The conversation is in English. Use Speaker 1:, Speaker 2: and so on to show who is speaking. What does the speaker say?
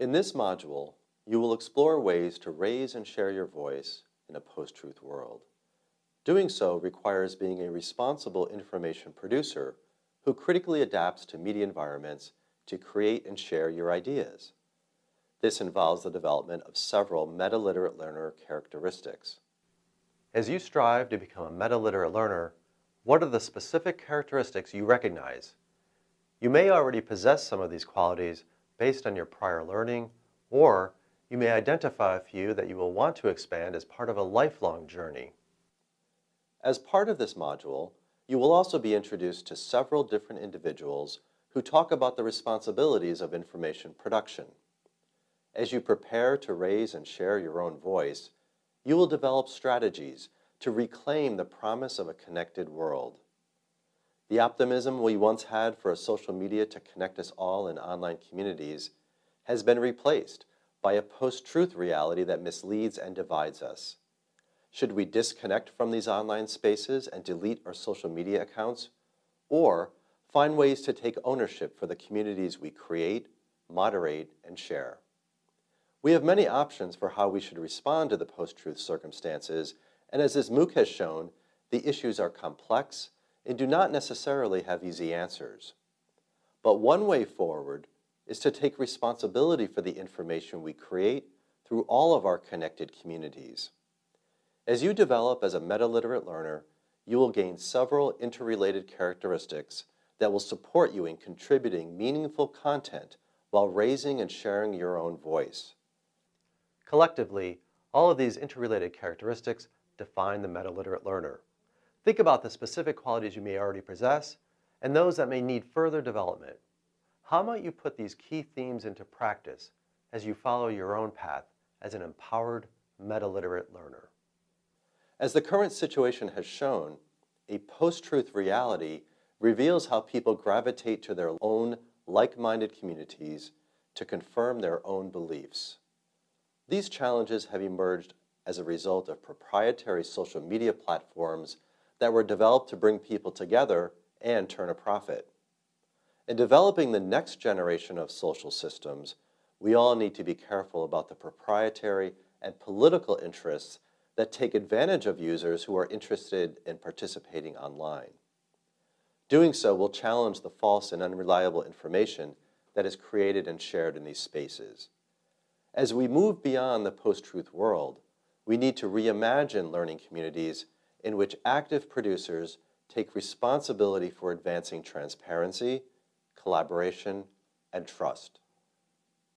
Speaker 1: In this module, you will explore ways to raise and share your voice in a post-truth world. Doing so requires being a responsible information producer who critically adapts to media environments to create and share your ideas. This involves the development of several meta-literate learner characteristics. As you strive to become a meta-literate learner, what are the specific characteristics you recognize? You may already possess some of these qualities based on your prior learning, or you may identify a few that you will want to expand as part of a lifelong journey. As part of this module, you will also be introduced to several different individuals who talk about the responsibilities of information production. As you prepare to raise and share your own voice, you will develop strategies to reclaim the promise of a connected world. The optimism we once had for a social media to connect us all in online communities has been replaced by a post-truth reality that misleads and divides us. Should we disconnect from these online spaces and delete our social media accounts? Or find ways to take ownership for the communities we create, moderate, and share? We have many options for how we should respond to the post-truth circumstances, and as this MOOC has shown, the issues are complex and do not necessarily have easy answers. But one way forward is to take responsibility for the information we create through all of our connected communities. As you develop as a meta-literate learner, you will gain several interrelated characteristics that will support you in contributing meaningful content while raising and sharing your own voice. Collectively, all of these interrelated characteristics define the meta-literate learner. Think about the specific qualities you may already possess and those that may need further development. How might you put these key themes into practice as you follow your own path as an empowered meta-literate learner? As the current situation has shown, a post-truth reality reveals how people gravitate to their own like-minded communities to confirm their own beliefs. These challenges have emerged as a result of proprietary social media platforms that were developed to bring people together and turn a profit. In developing the next generation of social systems, we all need to be careful about the proprietary and political interests that take advantage of users who are interested in participating online. Doing so will challenge the false and unreliable information that is created and shared in these spaces. As we move beyond the post-truth world, we need to reimagine learning communities in which active producers take responsibility for advancing transparency, collaboration, and trust.